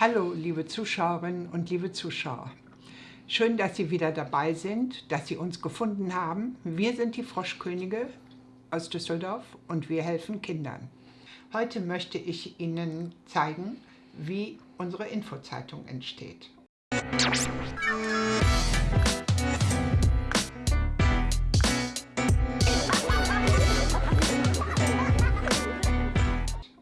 Hallo, liebe Zuschauerinnen und liebe Zuschauer. Schön, dass Sie wieder dabei sind, dass Sie uns gefunden haben. Wir sind die Froschkönige aus Düsseldorf und wir helfen Kindern. Heute möchte ich Ihnen zeigen, wie unsere Infozeitung entsteht.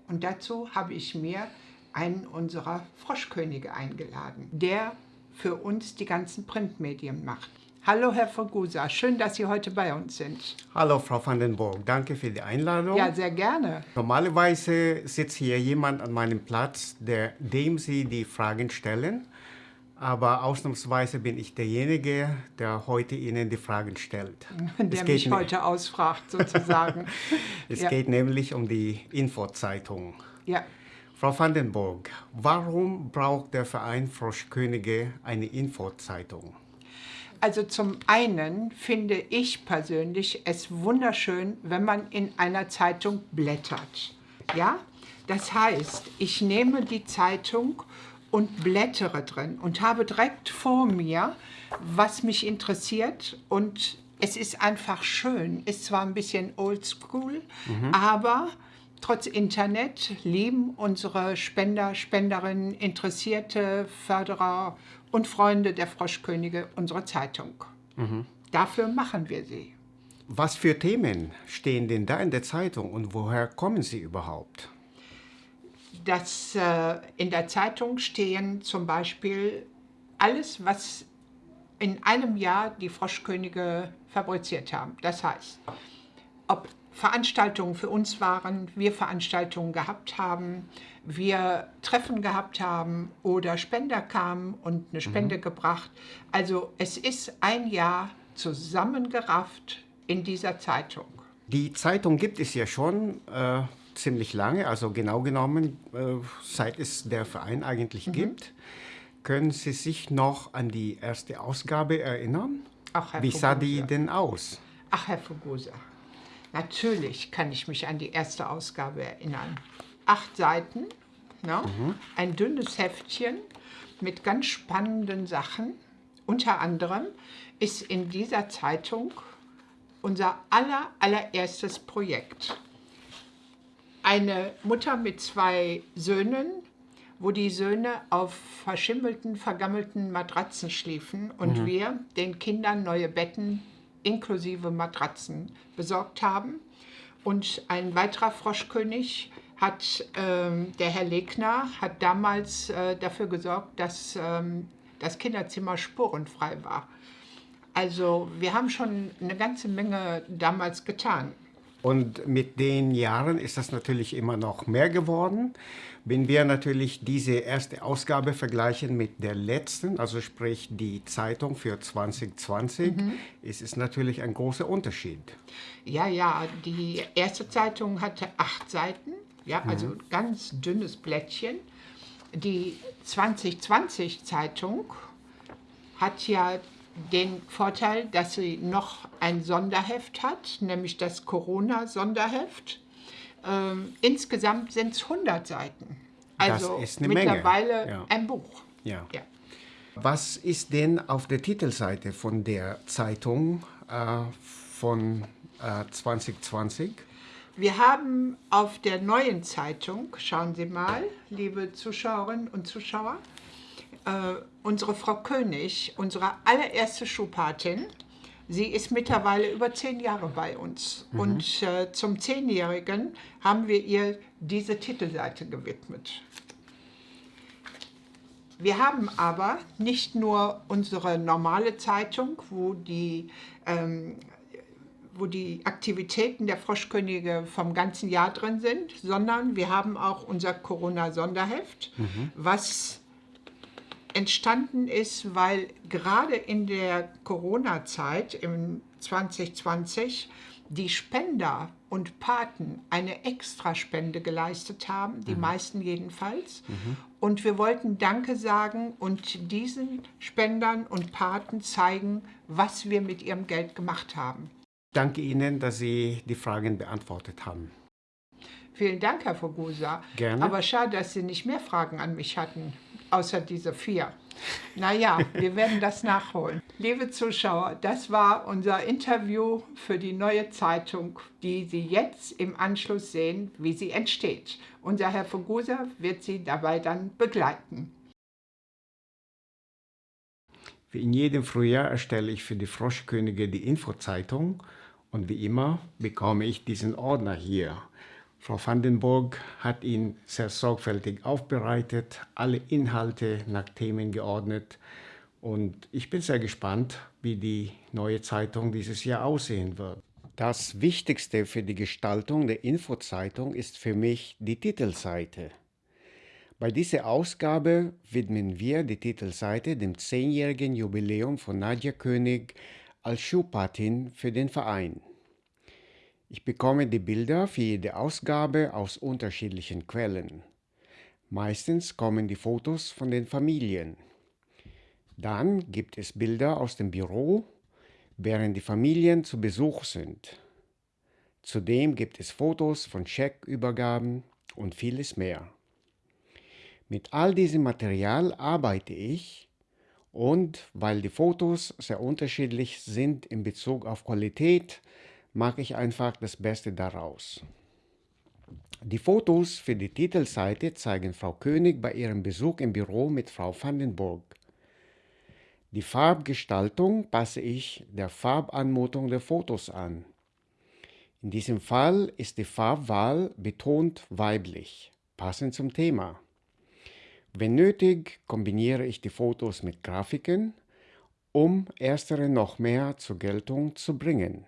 Und dazu habe ich mir einen unserer Froschkönige eingeladen, der für uns die ganzen Printmedien macht. Hallo Herr Fogusa, schön, dass Sie heute bei uns sind. Hallo Frau van den Burg, danke für die Einladung. Ja, sehr gerne. Normalerweise sitzt hier jemand an meinem Platz, der, dem Sie die Fragen stellen. Aber ausnahmsweise bin ich derjenige, der heute Ihnen die Fragen stellt. Der mich heute ausfragt, sozusagen. es ja. geht nämlich um die Infozeitung. Ja. Frau van den Burg, warum braucht der Verein Froschkönige eine Infozeitung? Also zum einen finde ich persönlich es wunderschön, wenn man in einer Zeitung blättert. Ja, das heißt, ich nehme die Zeitung und blättere drin und habe direkt vor mir, was mich interessiert und es ist einfach schön. Ist zwar ein bisschen oldschool, mhm. aber trotz Internet lieben unsere Spender, Spenderinnen, Interessierte, Förderer und Freunde der Froschkönige unsere Zeitung. Mhm. Dafür machen wir sie. Was für Themen stehen denn da in der Zeitung und woher kommen sie überhaupt? dass äh, in der Zeitung stehen zum Beispiel alles, was in einem Jahr die Froschkönige fabriziert haben. Das heißt, ob Veranstaltungen für uns waren, wir Veranstaltungen gehabt haben, wir Treffen gehabt haben oder Spender kamen und eine Spende mhm. gebracht. Also es ist ein Jahr zusammengerafft in dieser Zeitung. Die Zeitung gibt es ja schon äh, ziemlich lange, also genau genommen, äh, seit es der Verein eigentlich mhm. gibt. Können Sie sich noch an die erste Ausgabe erinnern? Ach, Herr Wie sah die denn aus? Ach, Herr Fugusa, natürlich kann ich mich an die erste Ausgabe erinnern. Acht Seiten, ne? Mhm. ein dünnes Heftchen mit ganz spannenden Sachen. Unter anderem ist in dieser Zeitung unser aller, allererstes Projekt eine Mutter mit zwei Söhnen, wo die Söhne auf verschimmelten, vergammelten Matratzen schliefen und mhm. wir den Kindern neue Betten inklusive Matratzen besorgt haben. Und ein weiterer Froschkönig hat, ähm, der Herr Legner, hat damals äh, dafür gesorgt, dass ähm, das Kinderzimmer spurenfrei war. Also wir haben schon eine ganze Menge damals getan. Und mit den Jahren ist das natürlich immer noch mehr geworden. Wenn wir natürlich diese erste Ausgabe vergleichen mit der letzten, also sprich die Zeitung für 2020, mhm. ist es natürlich ein großer Unterschied. Ja, ja, die erste Zeitung hatte acht Seiten, ja, also mhm. ganz dünnes Blättchen. Die 2020-Zeitung hat ja den Vorteil, dass sie noch ein Sonderheft hat, nämlich das Corona-Sonderheft. Ähm, insgesamt sind es 100 Seiten. Also mittlerweile ja. ein Buch. Ja. ja. Was ist denn auf der Titelseite von der Zeitung äh, von äh, 2020? Wir haben auf der neuen Zeitung, schauen Sie mal, liebe Zuschauerinnen und Zuschauer, äh, unsere Frau König, unsere allererste Schuhpatin, sie ist mittlerweile über zehn Jahre bei uns. Mhm. Und äh, zum Zehnjährigen haben wir ihr diese Titelseite gewidmet. Wir haben aber nicht nur unsere normale Zeitung, wo die, ähm, wo die Aktivitäten der Froschkönige vom ganzen Jahr drin sind, sondern wir haben auch unser Corona-Sonderheft, mhm. was entstanden ist, weil gerade in der Corona-Zeit im 2020 die Spender und Paten eine Extraspende geleistet haben, die mhm. meisten jedenfalls. Mhm. Und wir wollten Danke sagen und diesen Spendern und Paten zeigen, was wir mit ihrem Geld gemacht haben. Danke Ihnen, dass Sie die Fragen beantwortet haben. Vielen Dank, Herr Fogusa. Gerne. Aber schade, dass Sie nicht mehr Fragen an mich hatten. Außer diese vier. Naja, wir werden das nachholen. Liebe Zuschauer, das war unser Interview für die neue Zeitung, die Sie jetzt im Anschluss sehen, wie sie entsteht. Unser Herr Fugusa wird Sie dabei dann begleiten. Wie in jedem Frühjahr erstelle ich für die Froschkönige die Infozeitung und wie immer bekomme ich diesen Ordner hier. Frau Vandenburg hat ihn sehr sorgfältig aufbereitet, alle Inhalte nach Themen geordnet und ich bin sehr gespannt, wie die neue Zeitung dieses Jahr aussehen wird. Das Wichtigste für die Gestaltung der Infozeitung ist für mich die Titelseite. Bei dieser Ausgabe widmen wir die Titelseite dem zehnjährigen Jubiläum von Nadja König als Schuhpatin für den Verein. Ich bekomme die Bilder für jede Ausgabe aus unterschiedlichen Quellen. Meistens kommen die Fotos von den Familien. Dann gibt es Bilder aus dem Büro, während die Familien zu Besuch sind. Zudem gibt es Fotos von Scheckübergaben und vieles mehr. Mit all diesem Material arbeite ich und weil die Fotos sehr unterschiedlich sind in Bezug auf Qualität, mache ich einfach das Beste daraus. Die Fotos für die Titelseite zeigen Frau König bei ihrem Besuch im Büro mit Frau Vandenburg. Die Farbgestaltung passe ich der Farbanmutung der Fotos an. In diesem Fall ist die Farbwahl betont weiblich, passend zum Thema. Wenn nötig, kombiniere ich die Fotos mit Grafiken, um erstere noch mehr zur Geltung zu bringen.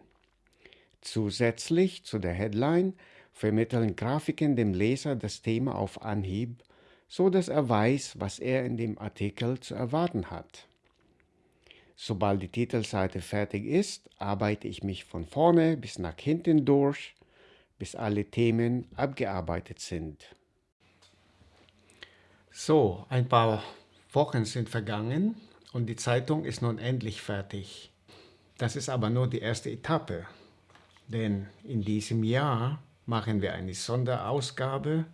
Zusätzlich zu der Headline vermitteln Grafiken dem Leser das Thema auf Anhieb, so dass er weiß, was er in dem Artikel zu erwarten hat. Sobald die Titelseite fertig ist, arbeite ich mich von vorne bis nach hinten durch, bis alle Themen abgearbeitet sind. So, ein paar Wochen sind vergangen und die Zeitung ist nun endlich fertig. Das ist aber nur die erste Etappe. Denn in diesem Jahr machen wir eine Sonderausgabe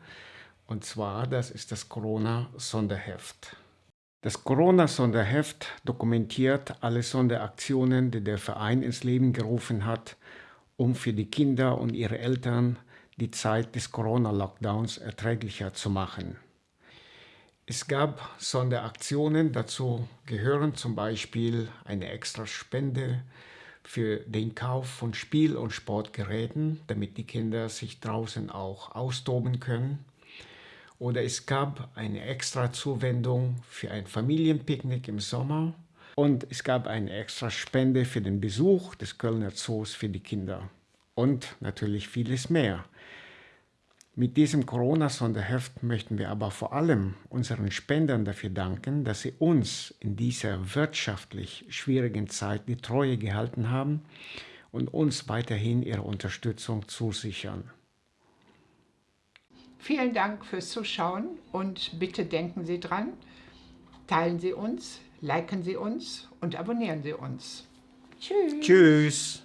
und zwar, das ist das Corona-Sonderheft. Das Corona-Sonderheft dokumentiert alle Sonderaktionen, die der Verein ins Leben gerufen hat, um für die Kinder und ihre Eltern die Zeit des Corona-Lockdowns erträglicher zu machen. Es gab Sonderaktionen, dazu gehören zum Beispiel eine extra Spende für den Kauf von Spiel- und Sportgeräten, damit die Kinder sich draußen auch austoben können. Oder es gab eine extra Zuwendung für ein Familienpicknick im Sommer. Und es gab eine extra Spende für den Besuch des Kölner Zoos für die Kinder. Und natürlich vieles mehr. Mit diesem Corona-Sonderheft möchten wir aber vor allem unseren Spendern dafür danken, dass sie uns in dieser wirtschaftlich schwierigen Zeit die Treue gehalten haben und uns weiterhin ihre Unterstützung zusichern. Vielen Dank fürs Zuschauen und bitte denken Sie dran, teilen Sie uns, liken Sie uns und abonnieren Sie uns. Tschüss. Tschüss.